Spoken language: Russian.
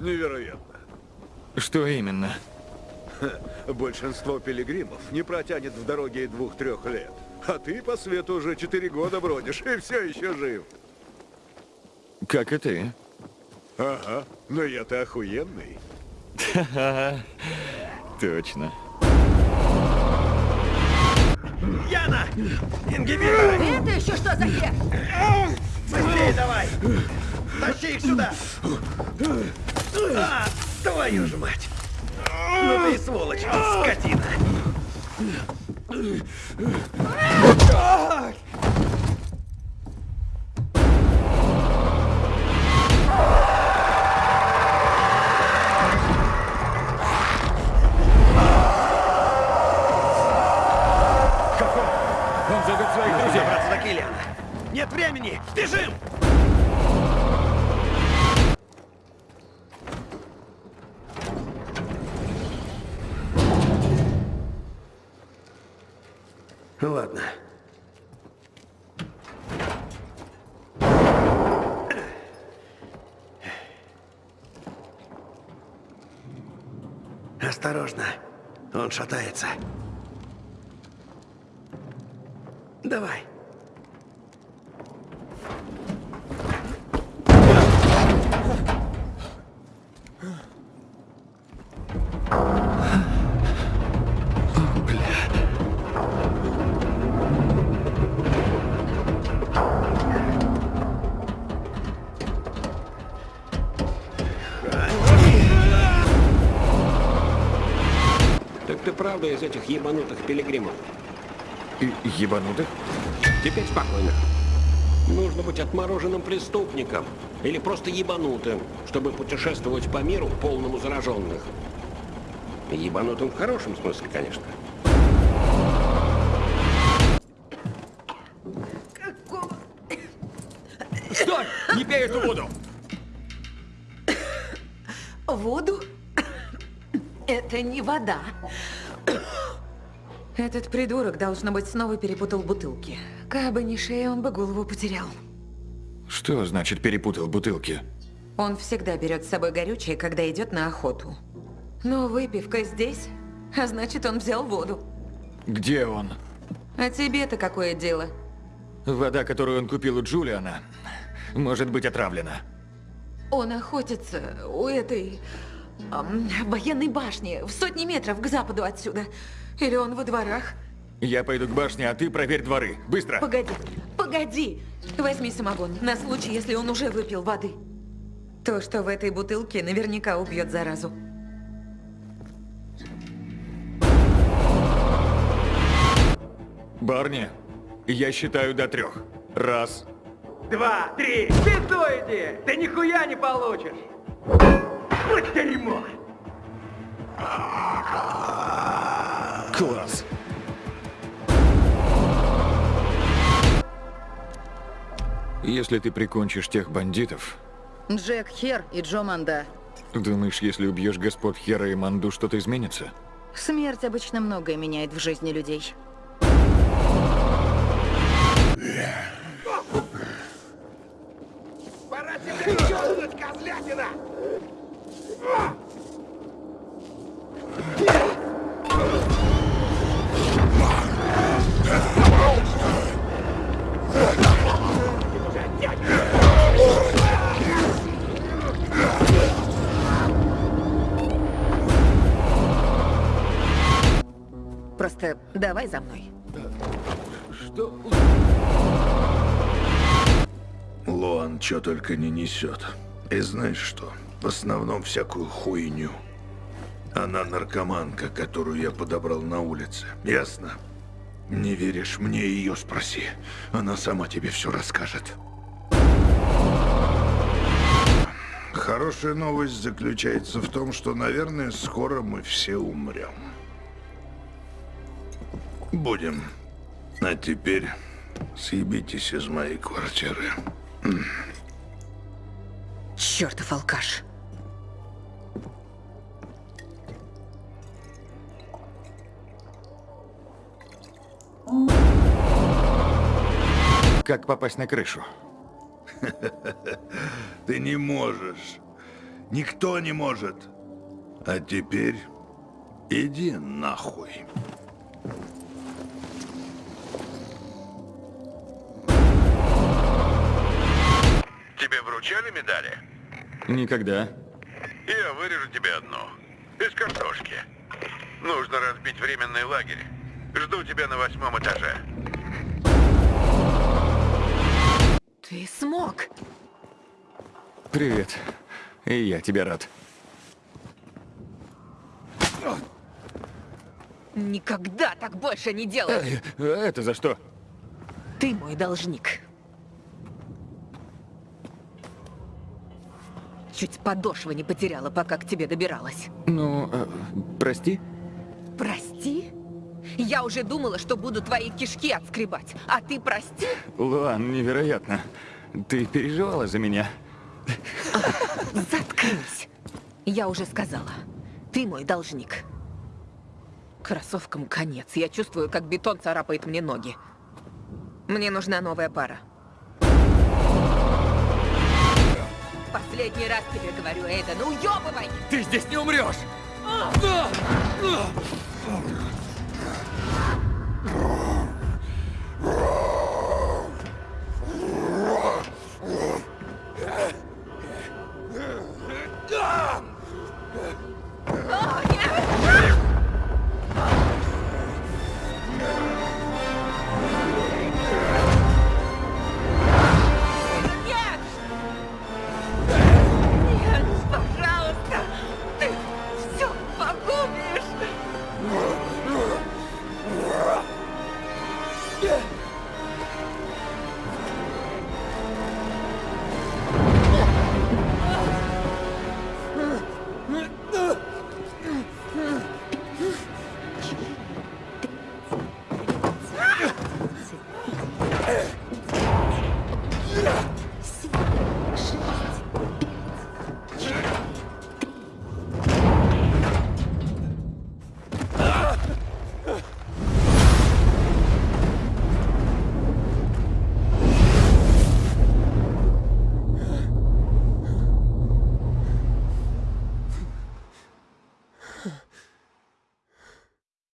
Невероятно. Что именно? Большинство пилигримов не протянет в дороге и двух-трех лет. А ты по свету уже четыре года бродишь и все еще жив. Как и ты. Ага, но я-то охуенный. Точно. Яна! Ингибиторы! Это еще что за хер? Быстрее давай! Тащи их сюда! А, твою ж мать! Ну ты сволочь, скотина! Ладно. Осторожно. Он шатается. Давай. Правда из этих ебанутых пилигримов? И ебанутых? Теперь спокойно. Нужно быть отмороженным преступником или просто ебанутым, чтобы путешествовать по миру полному зараженных. Ебанутым в хорошем смысле, конечно. Стой! Не пей эту воду! Воду? Это не вода. Этот придурок, должно быть, снова перепутал бутылки. Кабы не шея, он бы голову потерял. Что значит перепутал бутылки? Он всегда берет с собой горючее, когда идет на охоту. Но выпивка здесь, а значит, он взял воду. Где он? А тебе-то какое дело? Вода, которую он купил у Джулиана, может быть отравлена. Он охотится у этой военной башни в сотни метров к западу отсюда. Или он во дворах? Я пойду к башне, а ты проверь дворы. Быстро! Погоди, погоди! Возьми самогон, на случай, если он уже выпил воды. То, что в этой бутылке, наверняка убьет заразу. Барни, я считаю до трех. Раз. Два, три! Пизду иди! Ты нихуя не получишь! Вот дерьмо! Класс. Если ты прикончишь тех бандитов, Джек Хер и Джо Манда. думаешь, если убьешь господ Хера и Манду, что-то изменится? Смерть обычно многое меняет в жизни людей. Пора тебе чёрнуть, козлятина! Просто давай за мной. Что? Лоан что только не несет. И знаешь что? В основном всякую хуйню. Она наркоманка, которую я подобрал на улице. Ясно? Не веришь мне, ее спроси. Она сама тебе все расскажет. Хорошая новость заключается в том, что, наверное, скоро мы все умрем. Будем. А теперь съебитесь из моей квартиры. Чертов алкаш. Как попасть на крышу? Ты не можешь. Никто не может. А теперь иди нахуй. Тебе вручали медали? Никогда. Я вырежу тебе одну. Из картошки. Нужно разбить временный лагерь. Жду тебя на восьмом этаже. Ты смог. Привет. И я тебе рад. Никогда так больше не делай. А это за что? Ты мой должник. Чуть подошвы не потеряла, пока к тебе добиралась. Ну, э? Прости? Я уже думала, что буду твои кишки отскребать. А ты прости? Луан, невероятно. Ты переживала за меня? Заткнись. Я уже сказала. Ты мой должник. Кроссовкам конец. Я чувствую, как бетон царапает мне ноги. Мне нужна новая пара. Последний раз тебе говорю, Эйда, ну уёбывай! Ты здесь не умрешь! yeah.